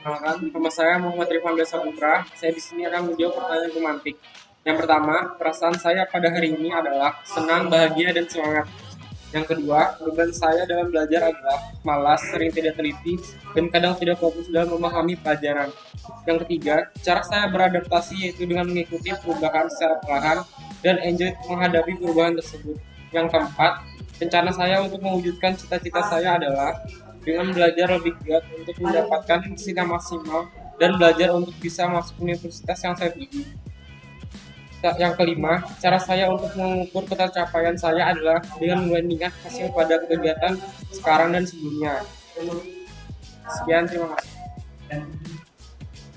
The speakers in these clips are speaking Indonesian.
Perkenalkan, nama saya Muhammad Rifan Desa Putra. Saya di sini akan menjawab pertanyaan romantik. Yang pertama, perasaan saya pada hari ini adalah senang, bahagia, dan semangat. Yang kedua, beban saya dalam belajar adalah malas, sering tidak teliti, dan kadang tidak fokus dalam memahami pelajaran. Yang ketiga, cara saya beradaptasi yaitu dengan mengikuti perubahan secara perlahan dan enjoy menghadapi perubahan tersebut. Yang keempat, rencana saya untuk mewujudkan cita-cita saya adalah dengan belajar lebih giat untuk mendapatkan hasil maksimal dan belajar untuk bisa masuk universitas yang saya tuju. Yang kelima, cara saya untuk mengukur ketercapaian saya adalah dengan membandingkan hasil pada kegiatan sekarang dan sebelumnya. Sekian, terima kasih.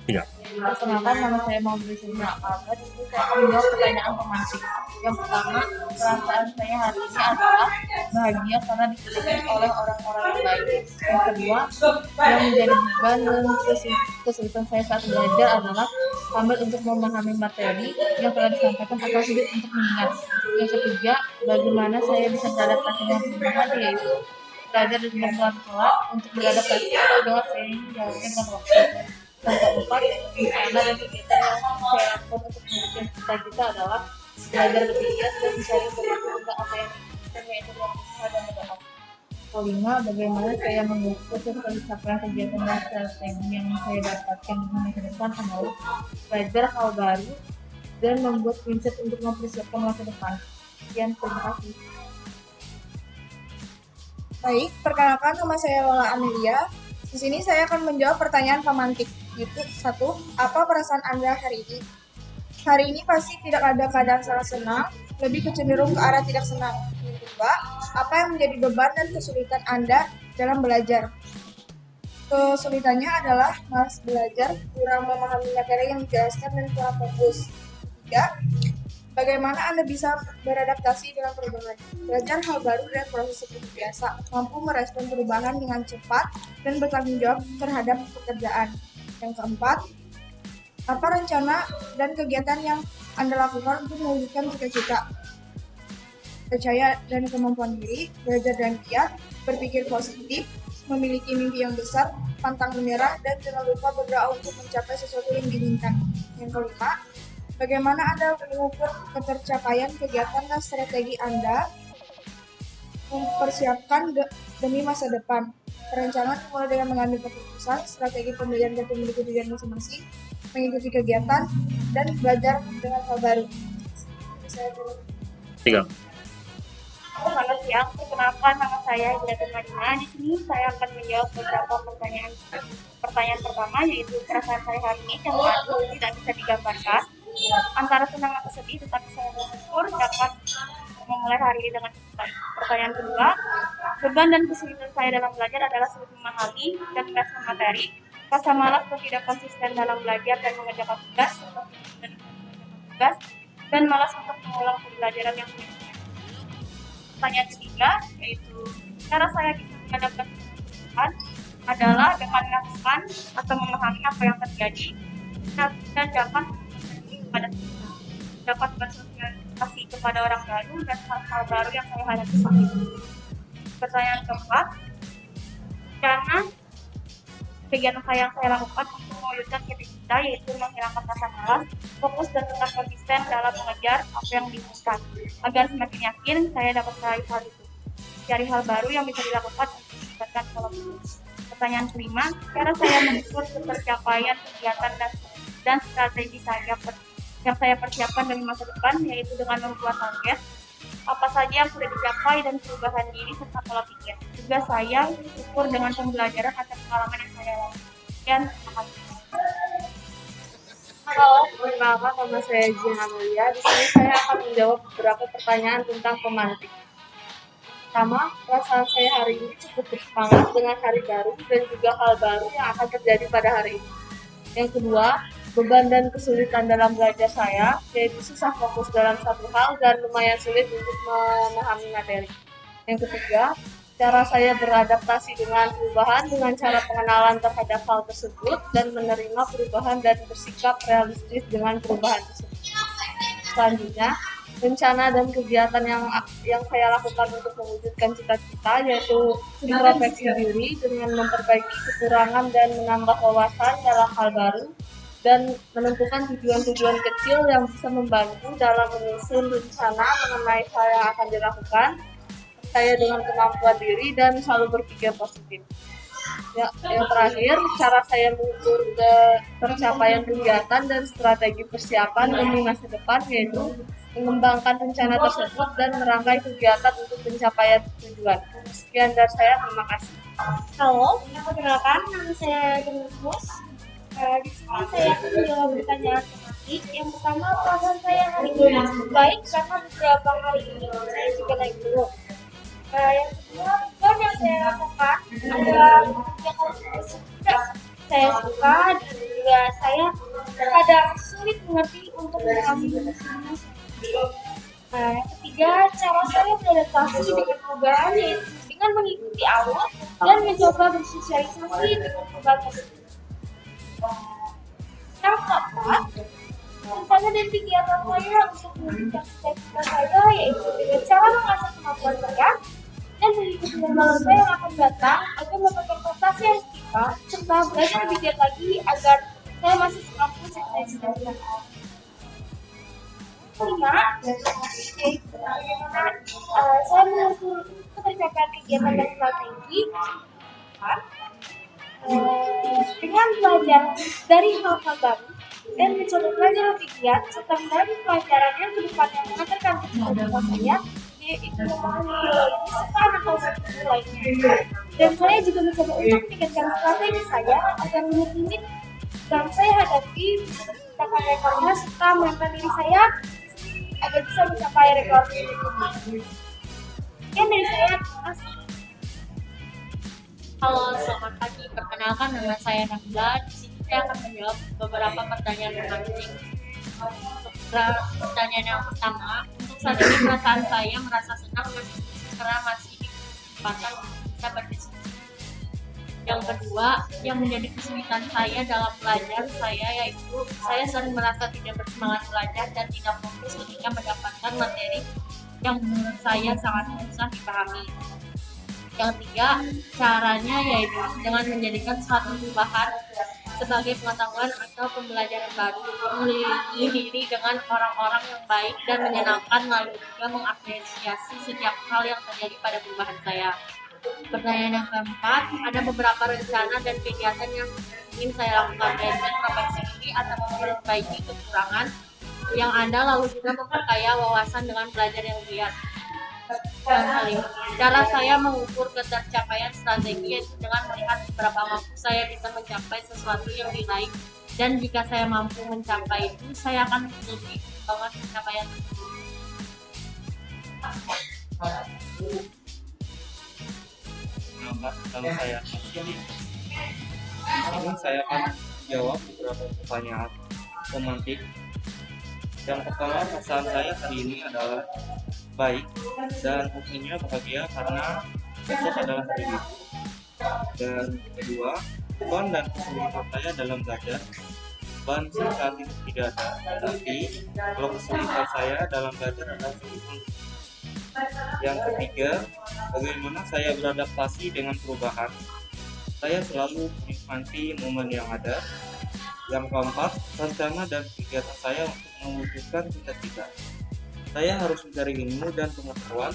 Iya. Perkenalkan nama saya mau Sina Albert. Itu saya akan menjawab pertanyaan romantis. Yang pertama, perasaan saya hari ini adalah bahagia karena dikelilingi oleh orang-orang yang baik. Yang kedua, yang menjadi beban dan kesulitan saya saat belajar adalah sambil untuk memahami materi yang telah disampaikan atau sulit untuk mengingat. Yang ketiga, bagaimana saya bisa beradaptasi dengan perubahan yaitu belajar dengan pelan-pelan untuk beradaptasi atau dengan jalannya dengan waktu. Keempat, dan kegiatan yang saya lakukan untuk mewujudkan cita-cita adalah belajar lebih giat dan mencari informasi tentang apa yang saya yaitu berdoa. Kelima, bagaimana saya mengukur pencapaian kegiatan dan strategi yang saya dapatkan di masa depan adalah belajar hal baru dan membuat mindset untuk mempersiapkan masa depan. Sekian, terima kasih. Baik, perkenalkan nama saya Lola Amelia. Di sini saya akan menjawab pertanyaan pemantik. Gitu, satu, apa perasaan Anda hari ini? Hari ini pasti tidak ada keadaan sangat senang, lebih kecenderung ke arah tidak senang. Yang kedua, apa yang menjadi beban dan kesulitan Anda dalam belajar? Kesulitannya adalah malas belajar, kurang memahami materi yang dijelaskan dan kurang fokus. Tiga, Bagaimana Anda bisa beradaptasi dengan perubahan? Belajar hal baru dan proses seperti biasa, mampu merespon perubahan dengan cepat dan bertanggung jawab terhadap pekerjaan. Yang keempat, apa rencana dan kegiatan yang Anda lakukan untuk mewujudkan cita-cita? Percaya dan kemampuan diri, belajar dan giat, berpikir positif, memiliki mimpi yang besar, pantang menyerah, dan jangan lupa berdoa untuk mencapai sesuatu yang diinginkan. Yang kelima, Bagaimana Anda mengukur ketercapaian kegiatan dan strategi Anda mempersiapkan de demi masa depan? Perencanaan mulai dengan mengambil keputusan, strategi pembelajaran dan memiliki tujuan masing-masing, mengikuti kegiatan, dan belajar dengan hal baru. Tiga. Selamat siang, perkenalkan nama saya Hidayat Madina. Di sini saya akan menjawab beberapa pertanyaan. Pertanyaan pertama yaitu perasaan saya hari ini yang tidak bisa digambarkan antara senang atau sedih tetapi saya bersyukur dapat memulai hari ini dengan. Pertanyaan kedua, beban dan kesulitan saya dalam belajar adalah sulit memahami dan merespon materi, rasa malas atau tidak konsisten dalam belajar dan mengerjakan tugas, dan tugas, dan malas untuk mengulang pembelajaran yang sulit. Pertanyaan ketiga, yaitu cara saya bisa mengadaptasi adalah dengan melakukan atau memahami apa yang terjadi dan dapat kepada dapat bersosialisasi kepada orang baru dan hal-hal baru yang saya hadapi saat itu. Pertanyaan keempat, karena kegiatan saya yang saya lakukan untuk mewujudkan cita-cita yaitu menghilangkan rasa malas, fokus dan tetap konsisten dalam mengejar apa yang diinginkan, agar semakin yakin saya dapat meraih hal itu. Cari hal baru yang bisa dilakukan untuk meningkatkan pola Pertanyaan kelima, cara saya mengukur ketercapaian kegiatan dan, dan strategi saya yang saya persiapkan demi masa depan yaitu dengan membuat target apa saja yang sudah dicapai dan perubahan diri serta pola pikir. Juga saya ukur dengan pembelajaran atas pengalaman yang saya lalui. Sekian, terima kasih. Halo, perkenalkan nama saya Jian Amelia. Di sini saya akan menjawab beberapa pertanyaan tentang pemantik. Pertama, perasaan saya hari ini cukup bersemangat dengan hari baru dan juga hal baru yang akan terjadi pada hari ini. Yang kedua, beban dan kesulitan dalam belajar saya, yaitu susah fokus dalam satu hal dan lumayan sulit untuk memahami materi. Yang ketiga, cara saya beradaptasi dengan perubahan dengan cara pengenalan terhadap hal tersebut dan menerima perubahan dan bersikap realistis dengan perubahan tersebut. Selanjutnya, rencana dan kegiatan yang yang saya lakukan untuk mewujudkan cita-cita yaitu introspeksi diri dengan memperbaiki kekurangan dan menambah wawasan dalam hal baru dan menentukan tujuan-tujuan kecil yang bisa membantu dalam menyusun rencana mengenai hal yang akan dilakukan saya dengan kemampuan diri dan selalu berpikir positif. Ya, yang terakhir, cara saya mengukur ke kegiatan dan strategi persiapan demi masa depan yaitu mengembangkan rencana tersebut dan merangkai kegiatan untuk pencapaian tujuan. Sekian dari saya, terima kasih. Halo, perkenalkan nama saya Demus. Sini saya akan. Yang pertama, perasaan saya hari ini baik karena beberapa hari ini saya juga naik gunung. Uh, yang kedua, tujuan yang saya lakukan adalah mengerjakan tidak saya suka dan juga saya kadang sulit mengerti untuk semua Nah, yang ketiga, cara saya beradaptasi dengan perubahan yaitu dengan mengikuti alur dan mencoba bersosialisasi dengan perubahan tersebut. Yang keempat, rencana dan kegiatan saya untuk mewujudkan cita-cita saya yaitu dengan cara mengasah kemampuan saya dan mengikuti lembaga saya yang akan datang agar mendapatkan prestasi yang kita serta belajar lebih giat lagi agar saya masih mampu sukses dan kelima bagaimana uh, saya mengukur ketercapaian kegiatan dan strategi uh, dengan belajar dari hal-hal baru dan mencoba belajar lebih giat serta mendapat pelajaran yang ke depannya mengantarkan kepada saya yaitu memahami kesukaan atau lainnya dan saya juga mencoba untuk meningkatkan strategi saya agar limit-limit yang saya hadapi menciptakan rekornya serta menambah diri saya agar bisa mencapai rekor ini. Sekian dari saya, terima kasih. Halo, selamat pagi. Perkenalkan nama saya Nabila. Di sini saya akan menjawab beberapa pertanyaan penting. Pertanyaan yang pertama, untuk saat ini perasaan saya merasa senang karena masih di kesempatan bisa berdiskusi. Yang kedua, yang menjadi kesulitan saya dalam belajar saya yaitu saya sering merasa tidak bersemangat belajar dan tidak fokus ketika mendapatkan materi yang menurut saya sangat susah dipahami. Yang ketiga, caranya yaitu dengan menjadikan suatu perubahan sebagai pengetahuan atau pembelajaran baru, mengelilingi diri dengan orang-orang yang baik dan menyenangkan, lalu juga mengapresiasi setiap hal yang terjadi pada perubahan saya. Pertanyaan yang keempat, ada beberapa rencana dan kegiatan yang ingin saya lakukan yaitu introspeksi diri atau memperbaiki kekurangan yang ada lalu juga memperkaya wawasan dengan belajar yang giat. Cara saya mengukur ketercapaian strategi yaitu dengan melihat beberapa mampu saya bisa mencapai sesuatu yang diraih dan jika saya mampu mencapai itu, saya akan lebih banget pencapaian. Kalau saya ini saya akan jawab beberapa pertanyaan romantik yang pertama perasaan saya hari ini adalah baik dan tentunya bahagia karena besok adalah hari ini dan kedua beban dan kesulitan saya dalam belajar beban saat itu tidak ada tapi kalau kesulitan saya dalam belajar adalah kesulitan yang ketiga, bagaimana saya beradaptasi dengan perubahan. Saya selalu menikmati momen yang ada. Yang keempat, rencana dan kegiatan saya untuk mewujudkan cita-cita. Saya harus mencari ilmu dan pengetahuan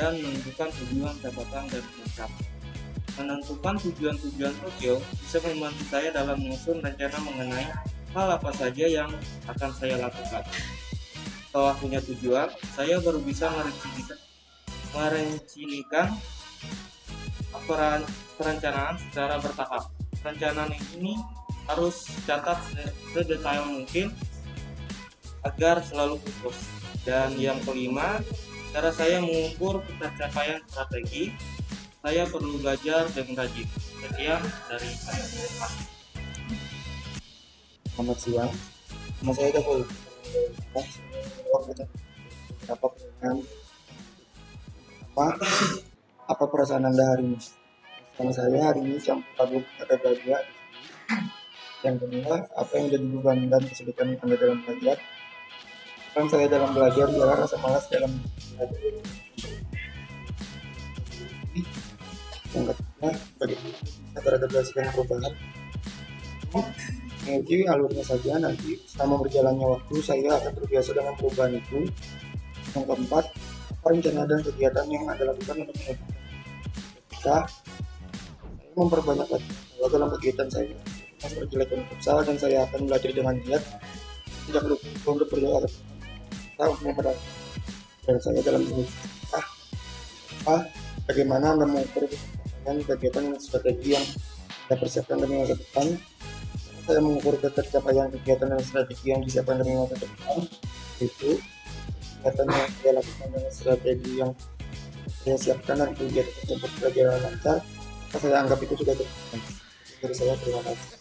dan menentukan tujuan jabatan dan mencapai. Menentukan tujuan-tujuan sosial bisa membantu saya dalam menyusun rencana mengenai hal apa saja yang akan saya lakukan setelah punya tujuan, saya baru bisa merencanakan, merencanakan perencanaan secara bertahap. Perencanaan ini harus catat sedetail mungkin agar selalu fokus. Dan yang kelima, cara saya mengukur pencapaian strategi, saya perlu belajar dengan rajin. Sekian dari saya. Selamat siang. Nama saya Dapul apa pertanyaan apa apa perasaan anda hari ini perasaan saya hari ini yang patut ada belajar yang kedua apa yang jadi beban dan kesulitan anda dalam belajar Peran saya dalam belajar ialah rasa malas dalam belajar. Yang ketiga, bagaimana kita beradaptasi dengan perubahan. Menguji alurnya saja nanti selama berjalannya waktu saya akan terbiasa dengan perubahan itu. Yang keempat, apa rencana dan kegiatan yang Anda lakukan untuk Ketika saya memperbanyak lagi dalam kegiatan saya, saya futsal dan saya akan belajar dengan giat tidak lupa untuk berdoa kita untuk memperbaiki dan saya dalam ini ah, ah bagaimana mengukur kegiatan dan strategi yang saya persiapkan demi masa depan? Saya mengukur ketercapaian kegiatan dan strategi yang disiapkan demi masa depan. Itu kegiatan yang saya lakukan dengan strategi yang saya siapkan dan kegiatan tersebut berjalan lancar saya anggap itu sudah cukup. Dari saya terima kasih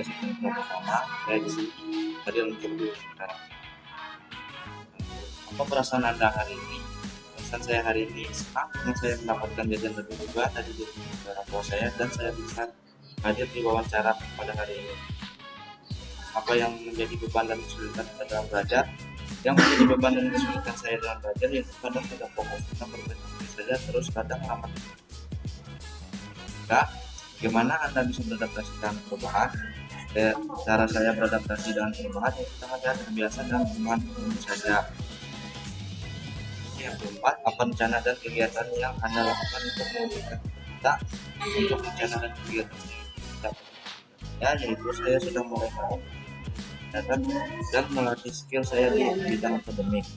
dari sini pertama saya di sini tadi untuk dulu apa perasaan anda hari ini? Perasaan saya hari ini senang karena saya mendapatkan jajan lebih juga dari orang tua saya dan saya bisa hadir di wawancara pada hari ini. Apa yang menjadi beban dan kesulitan dalam belajar? Yang menjadi beban dan kesulitan saya dalam belajar yaitu kadang tidak fokus kita berpikir saja terus kadang lama Nah, bagaimana anda bisa beradaptasi dengan perubahan eh, cara saya beradaptasi dengan perubahan itu sangat terbiasa dan cuma saja. Yang keempat apa rencana dan kegiatan yang anda lakukan untuk mewujudkan kita untuk rencana dan kegiatan kita ya yaitu saya sudah mulai datang dan melatih skill saya di bidang akademik.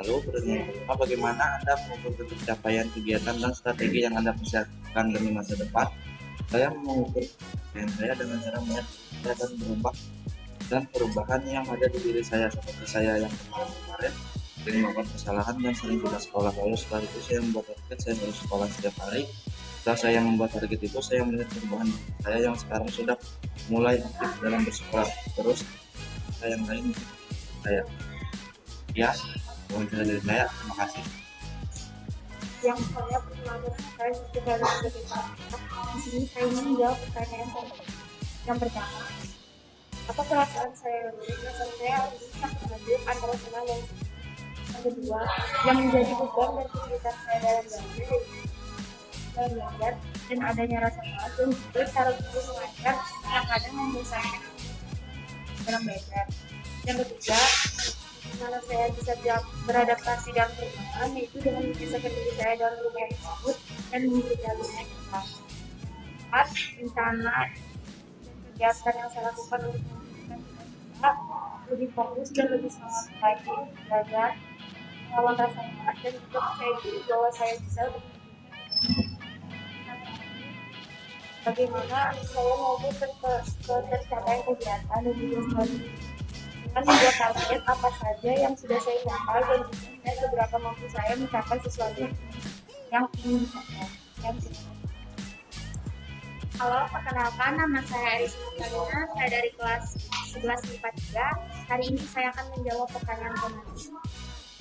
Lalu berikutnya bagaimana anda mengukur pencapaian kegiatan dan strategi yang anda persiapkan demi masa depan saya mengukur dan saya dengan cara melihat dan berubah dan perubahan yang ada di diri saya seperti saya yang kemarin-kemarin sering melakukan kesalahan dan sering tidak sekolah lalu setelah itu saya membuat target saya harus sekolah setiap hari. Setelah saya membuat target itu saya melihat perubahan saya yang sekarang sudah mulai aktif dalam bersekolah. Terus saya yang lain saya. Ya mungkin dari saya. Terima kasih yang saya perkenalkan saya sudah sebagai di sini saya ingin menjawab pertanyaan yang pertama apa perasaan saya? Perasaan saya sangat mengajuk antara senang yang kedua yang menjadi beban dan kesulitan saya dalam belajar dalam belajar dan adanya rasa malas dan juga cara guru mengajar yang kadang membosankan dalam belajar. Yang ketiga mana saya bisa beradaptasi dan perubahan yaitu dengan menyelesaikan diri saya dalam perubahan tersebut dan mengikuti alurnya kita empat rencana kegiatan yang saya lakukan untuk kita lebih fokus dan lebih semangat lagi belajar melawan rasa malas dan juga saya diri bahwa saya bisa bagaimana saya mau ke tercapai kegiatan dan juga strategi dengan membuat target apa saja yang sudah saya capai dan juga seberapa mampu saya mencapai sesuatu yang ingin. Yang Halo, perkenalkan nama saya Aris Martalina, saya dari kelas 11 IPA 3. Hari ini saya akan menjawab pertanyaan pemateri.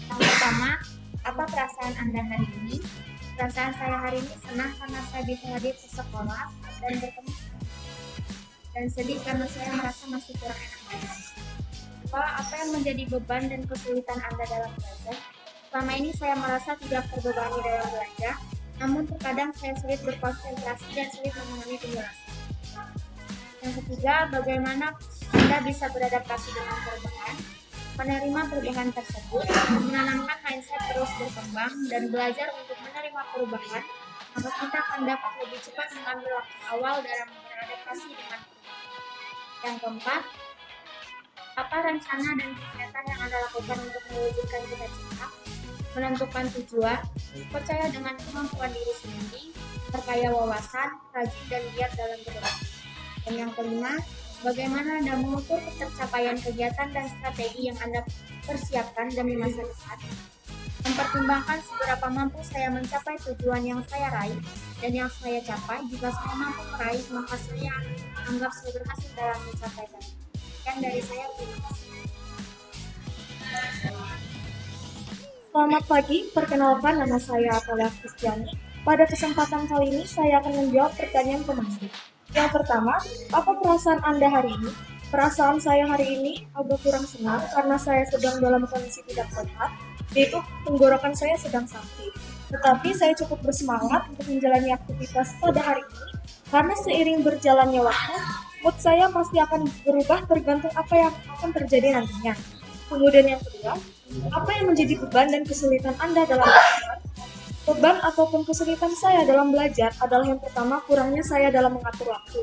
Yang pertama, apa perasaan Anda hari ini? Perasaan saya hari ini senang karena saya bisa hadir ke sekolah dan bertemu dan sedih karena saya merasa masih kurang enak. Apa, apa yang menjadi beban dan kesulitan Anda dalam belajar? Selama ini saya merasa tidak terbebani dalam belajar, namun terkadang saya sulit berkonsentrasi dan sulit memahami penjelasan. Yang ketiga, bagaimana Anda bisa beradaptasi dengan perubahan, menerima perubahan tersebut, menanamkan mindset terus berkembang, dan belajar untuk menerima perubahan, maka kita akan dapat lebih cepat mengambil awal dalam beradaptasi dengan perubahan. Yang keempat, apa rencana dan kegiatan yang Anda lakukan untuk mewujudkan cita-cita? menentukan tujuan, percaya dengan kemampuan diri sendiri, perkaya wawasan, rajin dan giat dalam berdoa. Dan yang kelima, bagaimana Anda mengukur tercapaian kegiatan dan strategi yang Anda persiapkan demi masa depan. Mempertimbangkan seberapa mampu saya mencapai tujuan yang saya raih dan yang saya capai. Jika saya mampu meraih, maka saya anggap saya berhasil dalam mencapainya. Yang dari saya. Selamat pagi, perkenalkan nama saya Atalia Kristiani. Pada kesempatan kali ini saya akan menjawab pertanyaan pemateri. Yang pertama, apa perasaan Anda hari ini? Perasaan saya hari ini agak kurang senang karena saya sedang dalam kondisi tidak sehat, yaitu tenggorokan saya sedang sakit. Tetapi saya cukup bersemangat untuk menjalani aktivitas pada hari ini karena seiring berjalannya waktu, mood saya pasti akan berubah tergantung apa yang akan terjadi nantinya. Kemudian yang kedua, apa yang menjadi beban dan kesulitan Anda dalam belajar? Beban ataupun kesulitan saya dalam belajar adalah yang pertama kurangnya saya dalam mengatur waktu.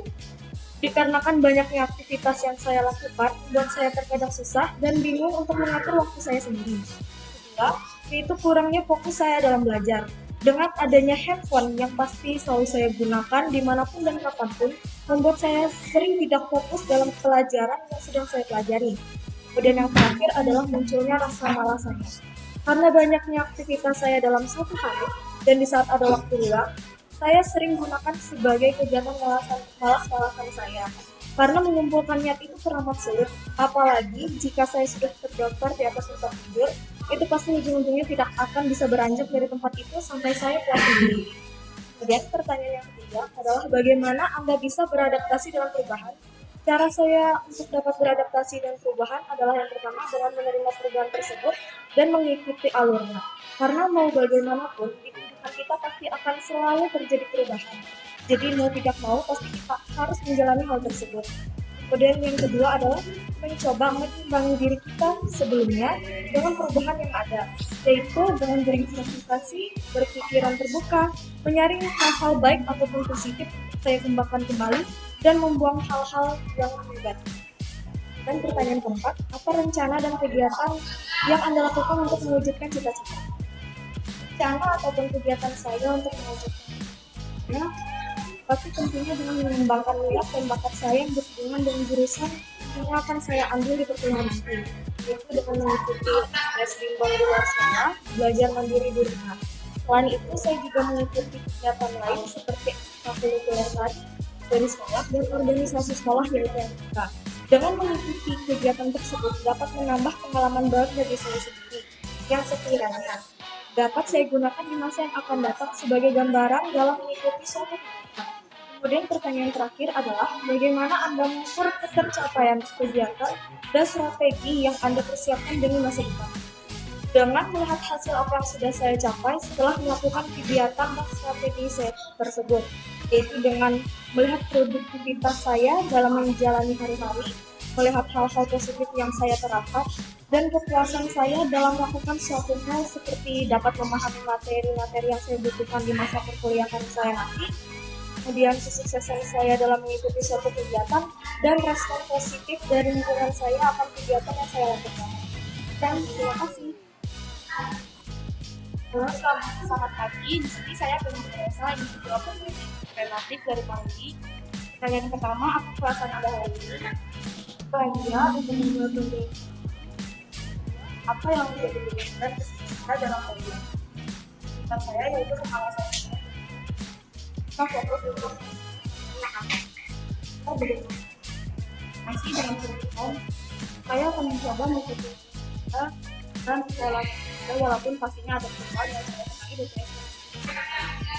Dikarenakan banyaknya aktivitas yang saya lakukan, membuat saya terkadang susah dan bingung untuk mengatur waktu saya sendiri. Kedua, yaitu kurangnya fokus saya dalam belajar. Dengan adanya handphone yang pasti selalu saya gunakan di mana pun dan kapan pun, membuat saya sering tidak fokus dalam pelajaran yang sedang saya pelajari. Kemudian yang terakhir adalah munculnya rasa malas. Karena banyaknya aktivitas saya dalam satu hari, dan di saat ada waktu luang, saya sering gunakan sebagai kegiatan malasan, malas-malasan saya. Karena mengumpulkan niat itu teramat sulit, apalagi jika saya sudah terdaftar di atas tempat tidur, itu pasti ujung-ujungnya tidak akan bisa beranjak dari tempat itu sampai saya puas sendiri. Kemudian pertanyaan yang ketiga adalah bagaimana Anda bisa beradaptasi dalam perubahan? Cara saya untuk dapat beradaptasi dan perubahan adalah yang pertama dengan menerima perubahan tersebut dan mengikuti alurnya. Karena mau bagaimanapun, di kehidupan kita pasti akan selalu terjadi perubahan. Jadi mau tidak mau, pasti kita harus menjalani hal tersebut. Kemudian yang kedua adalah mencoba mengimbangi diri kita sebelumnya dengan perubahan yang ada, yaitu dengan berinvestasi, berpikiran terbuka, menyaring hal-hal baik ataupun positif saya kembangkan kembali, dan membuang hal-hal yang negatif. Dan pertanyaan keempat, apa rencana dan kegiatan yang Anda lakukan untuk mewujudkan cita-cita? Rencana ataupun kegiatan saya untuk mewujudkannya pasti tentunya dengan mengembangkan minat dan bakat saya yang berhubungan dengan jurusan yang akan saya ambil di perkuliahan nanti yaitu dengan mengikuti les bimbel di luar sana, belajar mandiri di rumah. Selain itu, saya juga mengikuti kegiatan lain seperti ekstrakurikuler tadi dari sekolah dan organisasi sekolah yaitu MK. Dengan mengikuti kegiatan tersebut dapat menambah pengalaman baru bagi saya sendiri yang sekiranya dapat saya gunakan di masa yang akan datang sebagai gambaran dalam mengikuti suatu kegiatan. Kemudian pertanyaan terakhir adalah bagaimana Anda mengukur ketercapaian kegiatan dan strategi yang Anda persiapkan demi masa depan. Dengan melihat hasil apa yang sudah saya capai setelah melakukan kegiatan dan strategi saya tersebut, yaitu dengan melihat produktivitas saya dalam menjalani hari-hari, melihat hal-hal positif yang saya terapkan, dan kepuasan saya dalam melakukan suatu hal seperti dapat memahami materi-materi yang saya butuhkan di masa perkuliahan saya nanti, kemudian kesuksesan saya dalam mengikuti suatu kegiatan, dan respon positif dari lingkungan saya akan kegiatan yang saya lakukan. Dan terima kasih. Halo, selamat, selamat pagi. Di sini saya ini menjawab pertanyaan relatif dari Panggi. Pertanyaan pertama, apa perasaan Anda hari ini? Bahagia untuk membuat apa yang menjadi kita dalam kuliah. Kita saya yaitu pengawasan Masih dalam kehidupan, saya akan mencoba mengikuti dan kita walaupun pastinya ada perubahan yang saya kenali dan saya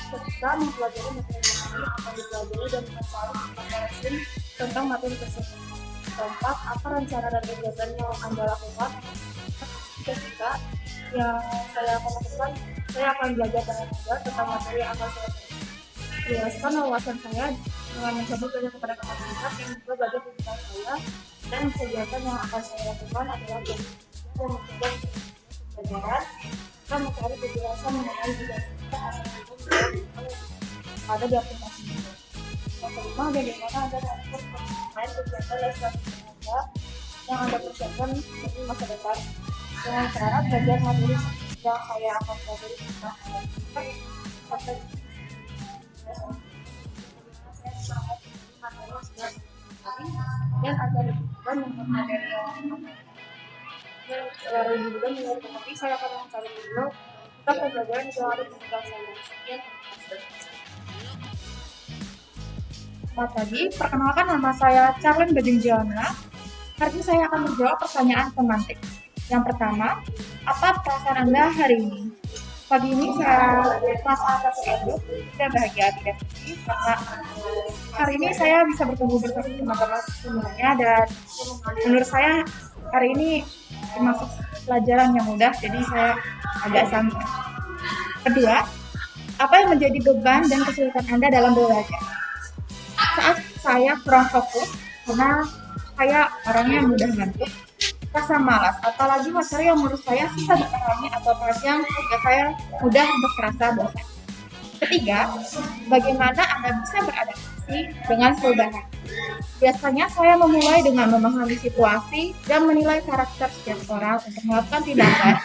ketika mempelajari materi-materi akan dipelajari dan mencari komparasi tentang materi tersebut. Keempat, apa rencana dan kegiatan yang Anda lakukan ketika yang saya akan lakukan, saya akan belajar dengan mudah tentang materi yang akan saya Jelaskan wawasan saya dengan mencoba belajar kepada kapasitas yang juga belajar tentang saya dan kegiatan yang akan saya lakukan adalah belajar dan mencoba pelajaran kita mencari kejelasan mengenai juga ada di aplikasi ini. Yang kelima, bagaimana Anda mengatur main kegiatan dan strategi yang Anda persiapkan untuk masa depan dengan cara belajar materi yang saya akan pelajari tentang sampai dan ada materi yang saya akan mencari sekian Selamat pagi, perkenalkan nama saya Charlene Bajing Jana. Hari ini saya akan menjawab pertanyaan pemantik. Yang pertama, apa perasaan Anda hari ini? Pagi ini saya merasa itu saya bahagia tidak sedih karena hari ini saya bisa bertemu bersama teman-teman semuanya dan menurut saya hari ini termasuk pelajaran yang mudah jadi saya agak santai. Kedua, apa yang menjadi beban dan kesulitan Anda dalam belajar? Saat saya kurang fokus karena saya orangnya mudah ngantuk, rasa malas, apalagi materi yang menurut saya susah dipahami atau perhatian sehingga saya mudah untuk merasa bosan. Ketiga, bagaimana Anda bisa beradaptasi dengan perubahan? Biasanya saya memulai dengan memahami situasi dan menilai karakter setiap orang untuk melakukan tindakan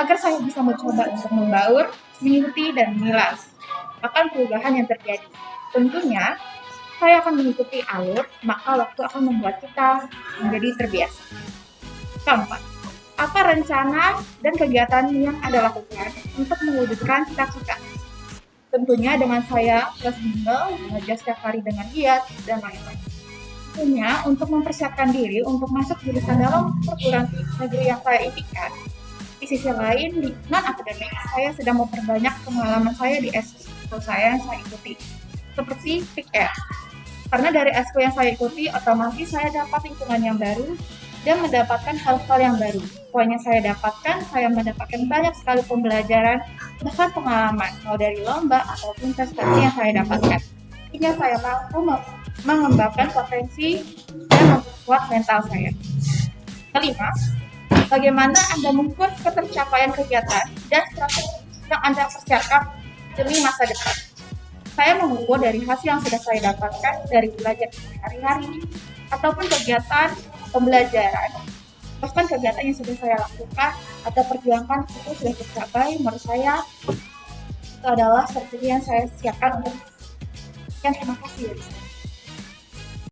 agar saya bisa mencoba untuk membaur, mengikuti, dan menilai akan perubahan yang terjadi. Tentunya, saya akan mengikuti alur, maka waktu akan membuat kita menjadi terbiasa. Keempat, apa rencana dan kegiatan yang Anda lakukan untuk mewujudkan cita-cita? Tentunya dengan saya plus bimbel, belajar setiap hari dengan giat, dan lain-lain. Tentunya untuk mempersiapkan diri untuk masuk jurusan dalam perguruan negeri yang saya impikan, di sisi lain, di non akademik, saya sedang memperbanyak pengalaman saya di S1 saya yang saya ikuti, seperti PIKR. Karena dari S1 yang saya ikuti, otomatis saya dapat lingkungan yang baru dan mendapatkan hal-hal yang baru. Poin saya dapatkan, saya mendapatkan banyak sekali pembelajaran, bahkan pengalaman, mau dari lomba ataupun prestasi yang saya dapatkan. Hingga saya mampu mengembangkan potensi dan memperkuat mental saya. Kelima, bagaimana Anda mengukur ketercapaian kegiatan dan strategi yang Anda persiapkan demi masa depan. Saya mengukur dari hasil yang sudah saya dapatkan dari belajar hari-hari ataupun kegiatan pembelajaran. Bahkan kegiatan yang sudah saya lakukan atau perjuangkan itu sudah tercapai menurut saya itu adalah strategi yang saya siapkan untuk yang terima kasih